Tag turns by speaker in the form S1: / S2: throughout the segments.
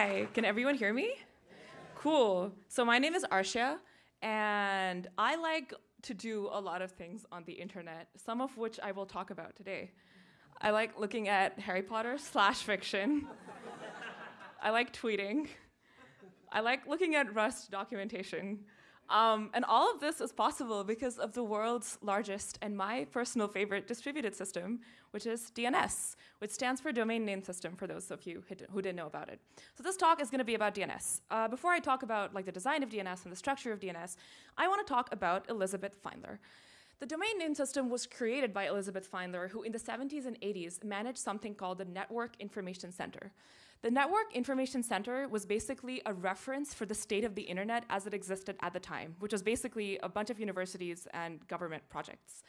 S1: Hi, can everyone hear me? Cool. So my name is Arshia, and I like to do a lot of things on the internet, some of which I will talk about today. I like looking at Harry Potter slash fiction. I like tweeting. I like looking at Rust documentation. Um, and all of this is possible because of the world's largest and my personal favorite distributed system, which is DNS, which stands for Domain Name System for those of you who didn't know about it. So this talk is going to be about DNS. Uh, before I talk about like the design of DNS and the structure of DNS, I want to talk about Elizabeth Feinler. The domain name system was created by Elizabeth Feinler, who in the 70s and 80s managed something called the Network Information Center. The Network Information Center was basically a reference for the state of the internet as it existed at the time, which was basically a bunch of universities and government projects.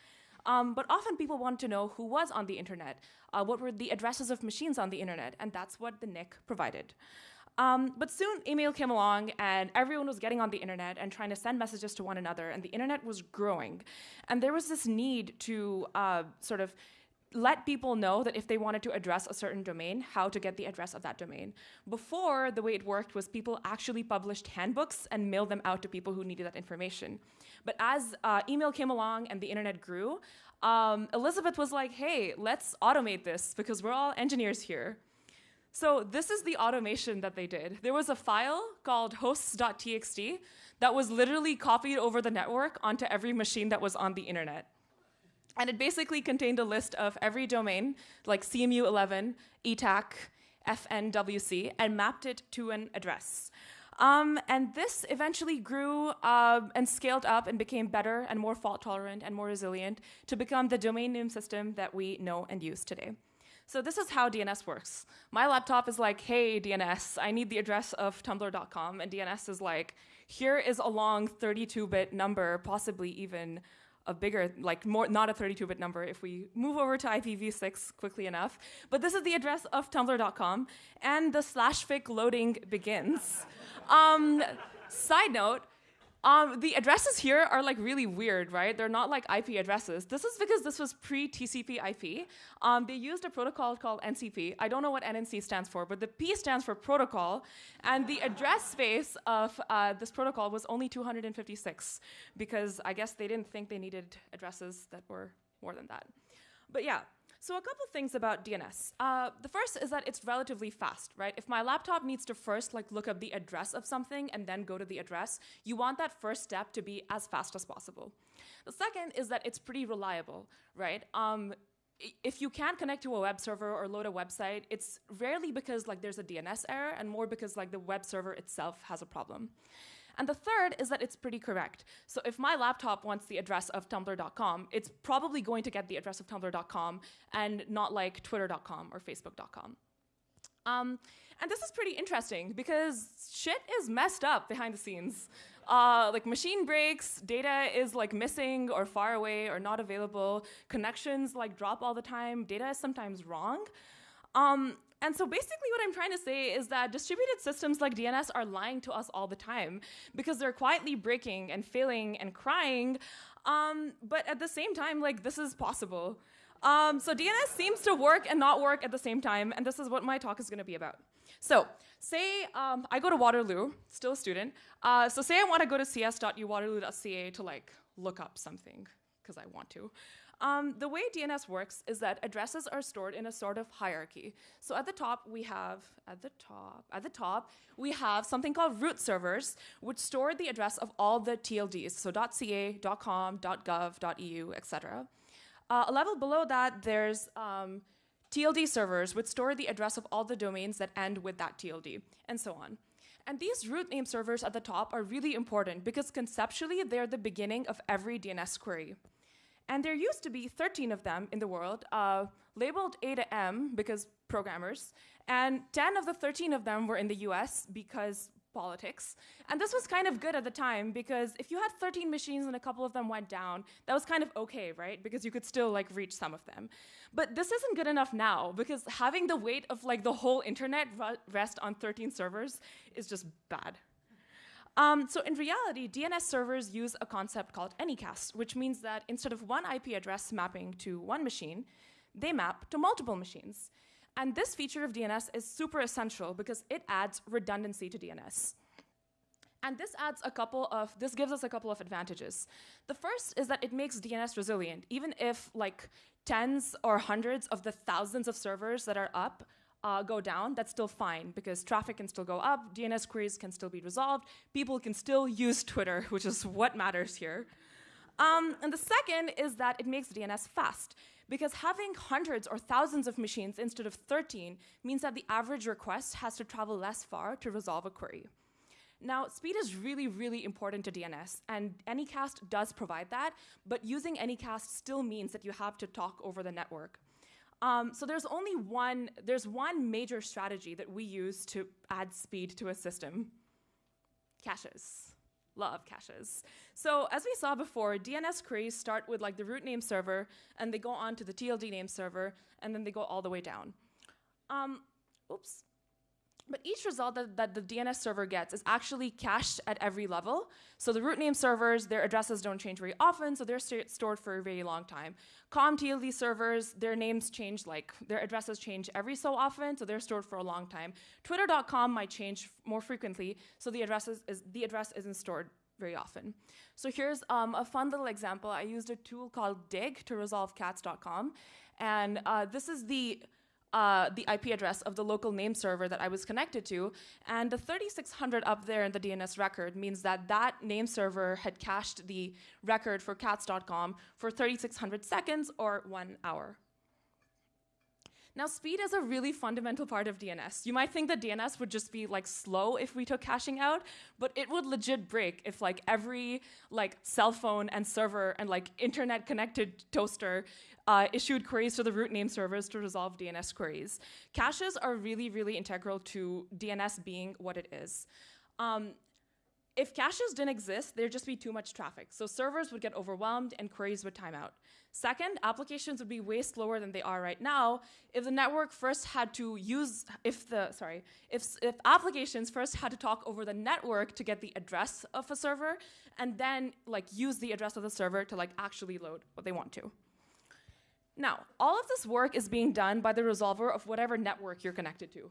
S1: Um, but often people want to know who was on the internet, uh, what were the addresses of machines on the internet, and that's what the NIC provided. Um, but soon email came along and everyone was getting on the internet and trying to send messages to one another and the internet was growing. And there was this need to uh, sort of let people know that if they wanted to address a certain domain, how to get the address of that domain. Before, the way it worked was people actually published handbooks and mailed them out to people who needed that information. But as uh, email came along and the internet grew, um, Elizabeth was like, hey, let's automate this because we're all engineers here. So this is the automation that they did. There was a file called hosts.txt that was literally copied over the network onto every machine that was on the internet. And it basically contained a list of every domain, like CMU11, ETAC, FNWC, and mapped it to an address. Um, and this eventually grew uh, and scaled up and became better and more fault tolerant and more resilient to become the domain name system that we know and use today. So this is how DNS works. My laptop is like, hey, DNS, I need the address of tumblr.com. And DNS is like, here is a long 32-bit number, possibly even a bigger, like more, not a 32-bit number if we move over to IPv6 quickly enough. But this is the address of tumblr.com, and the slash fic loading begins. um, side note, um, the addresses here are like really weird, right? They're not like IP addresses. This is because this was pre-TCP IP. Um, they used a protocol called NCP. I don't know what NNC stands for, but the P stands for protocol, and the address space of uh, this protocol was only 256 because I guess they didn't think they needed addresses that were more than that. But yeah, so a couple things about DNS. Uh, the first is that it's relatively fast, right? If my laptop needs to first like look up the address of something and then go to the address, you want that first step to be as fast as possible. The second is that it's pretty reliable, right? Um, if you can't connect to a web server or load a website, it's rarely because like there's a DNS error and more because like the web server itself has a problem. And the third is that it's pretty correct. So if my laptop wants the address of tumblr.com, it's probably going to get the address of tumblr.com and not like twitter.com or facebook.com. Um, and this is pretty interesting because shit is messed up behind the scenes. Uh, like machine breaks, data is like missing or far away or not available, connections like drop all the time, data is sometimes wrong. Um, and so basically what I'm trying to say is that distributed systems like DNS are lying to us all the time because they're quietly breaking and failing and crying. Um, but at the same time, like this is possible. Um, so DNS seems to work and not work at the same time, and this is what my talk is going to be about. So say um, I go to Waterloo, still a student. Uh, so say I want to go to cs.uwaterloo.ca to like look up something because I want to. Um, the way DNS works is that addresses are stored in a sort of hierarchy. So at the top, we have, at the top, at the top, we have something called root servers, which store the address of all the TLDs, so .ca, .com, .gov, .eu, etc. Uh, a level below that, there's um, TLD servers, which store the address of all the domains that end with that TLD, and so on. And these root name servers at the top are really important because conceptually, they're the beginning of every DNS query. And there used to be 13 of them in the world, uh, labeled A to M because programmers, and 10 of the 13 of them were in the US because politics. And this was kind of good at the time because if you had 13 machines and a couple of them went down, that was kind of okay, right? Because you could still like reach some of them. But this isn't good enough now because having the weight of like the whole internet rest on 13 servers is just bad. Um, so in reality, DNS servers use a concept called Anycast, which means that instead of one IP address mapping to one machine, they map to multiple machines. And this feature of DNS is super essential because it adds redundancy to DNS. And this adds a couple of, this gives us a couple of advantages. The first is that it makes DNS resilient. Even if like tens or hundreds of the thousands of servers that are up uh, go down, that's still fine because traffic can still go up, DNS queries can still be resolved, people can still use Twitter, which is what matters here. Um, and the second is that it makes DNS fast because having hundreds or thousands of machines instead of 13 means that the average request has to travel less far to resolve a query. Now, speed is really, really important to DNS, and Anycast does provide that, but using Anycast still means that you have to talk over the network. Um, so there's only one, there's one major strategy that we use to add speed to a system. Caches. Love caches. So as we saw before, DNS queries start with like the root name server, and they go on to the TLD name server, and then they go all the way down. Um, oops. But each result that, that, the DNS server gets is actually cached at every level. So the root name servers, their addresses don't change very often, so they're st stored for a very long time. COM TLD servers, their names change like, their addresses change every so often, so they're stored for a long time. Twitter.com might change more frequently, so the, addresses is, the address isn't stored very often. So here's um, a fun little example. I used a tool called Dig to resolve cats.com, and uh, this is the uh, the IP address of the local name server that I was connected to. And the 3600 up there in the DNS record means that that name server had cached the record for cats.com for 3600 seconds or one hour. Now, speed is a really fundamental part of DNS. You might think that DNS would just be like slow if we took caching out, but it would legit break if like every like cell phone and server and like internet connected toaster uh, issued queries to the root name servers to resolve DNS queries. Caches are really, really integral to DNS being what it is. Um, if caches didn't exist, there'd just be too much traffic. So servers would get overwhelmed and queries would time out. Second, applications would be way slower than they are right now if the network first had to use, if the, sorry, if, if applications first had to talk over the network to get the address of a server and then like use the address of the server to like actually load what they want to. Now, all of this work is being done by the resolver of whatever network you're connected to.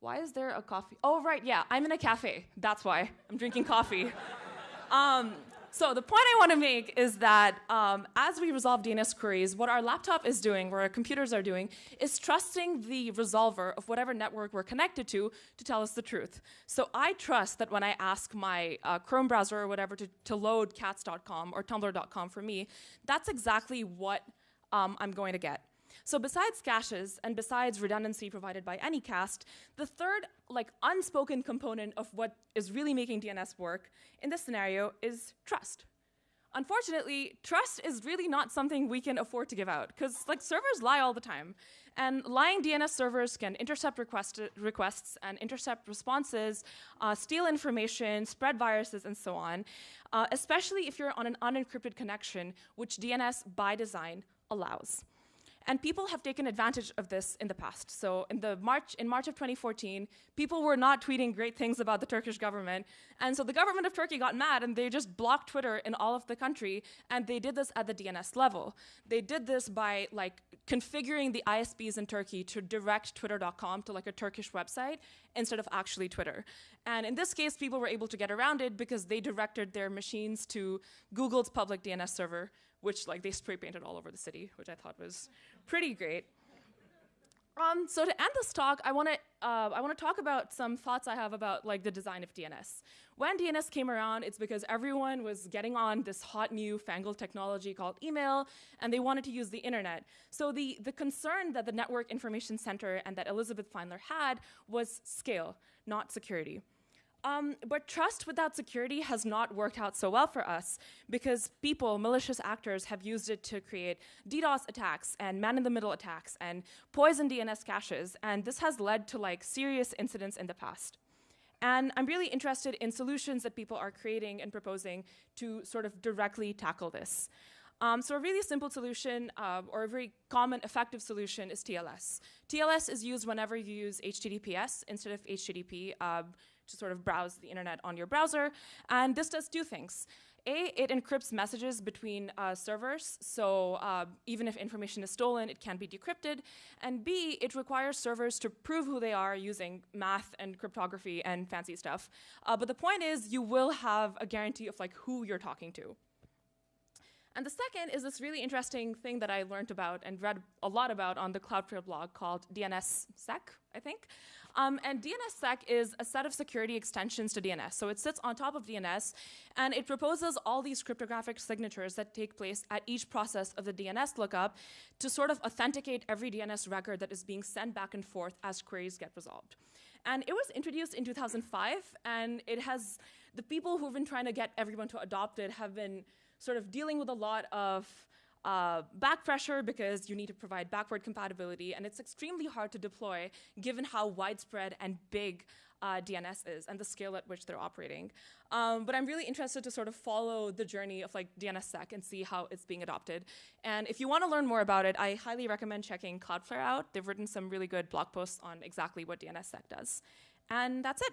S1: Why is there a coffee? Oh, right, yeah, I'm in a cafe. That's why I'm drinking coffee. um, so the point I want to make is that um, as we resolve DNS queries, what our laptop is doing, what our computers are doing, is trusting the resolver of whatever network we're connected to to tell us the truth. So I trust that when I ask my uh, Chrome browser or whatever to, to load cats.com or tumblr.com for me, that's exactly what um, I'm going to get. So besides caches and besides redundancy provided by Anycast, the third like unspoken component of what is really making DNS work in this scenario is trust. Unfortunately, trust is really not something we can afford to give out because like servers lie all the time. And lying DNS servers can intercept request requests and intercept responses, uh, steal information, spread viruses, and so on, uh, especially if you're on an unencrypted connection, which DNS by design allows. And people have taken advantage of this in the past. So in the March in March of 2014, people were not tweeting great things about the Turkish government, and so the government of Turkey got mad and they just blocked Twitter in all of the country, and they did this at the DNS level. They did this by like configuring the ISPs in Turkey to direct twitter.com to like a Turkish website instead of actually Twitter. And in this case, people were able to get around it because they directed their machines to Google's public DNS server, which like they spray painted all over the city, which I thought was pretty great. Um, so to end this talk, I want to uh, I want to talk about some thoughts I have about like the design of DNS. When DNS came around, it's because everyone was getting on this hot new fangled technology called email, and they wanted to use the internet. So the the concern that the Network Information Center and that Elizabeth Feinler had was scale, not security. Um, but trust without security has not worked out so well for us because people, malicious actors, have used it to create DDoS attacks and man-in-the-middle attacks and poison DNS caches, and this has led to like serious incidents in the past. And I'm really interested in solutions that people are creating and proposing to sort of directly tackle this. Um, so a really simple solution uh, or a very common effective solution is TLS. TLS is used whenever you use HTTPS instead of HTTP. Uh, to sort of browse the internet on your browser. And this does two things. A, it encrypts messages between uh, servers, so uh, even if information is stolen, it can be decrypted. And B, it requires servers to prove who they are using math and cryptography and fancy stuff. Uh, but the point is, you will have a guarantee of like who you're talking to. And the second is this really interesting thing that I learned about and read a lot about on the Cloudflare blog called DNSSEC, I think. Um, and DNSSEC is a set of security extensions to DNS. So it sits on top of DNS, and it proposes all these cryptographic signatures that take place at each process of the DNS lookup to sort of authenticate every DNS record that is being sent back and forth as queries get resolved. And it was introduced in 2005, and it has, the people who've been trying to get everyone to adopt it have been sort of dealing with a lot of uh, back pressure because you need to provide backward compatibility, and it's extremely hard to deploy given how widespread and big uh, DNS is and the scale at which they're operating. Um, but I'm really interested to sort of follow the journey of like DNSSEC and see how it's being adopted. And if you want to learn more about it, I highly recommend checking Cloudflare out. They've written some really good blog posts on exactly what DNSSEC does. And that's it.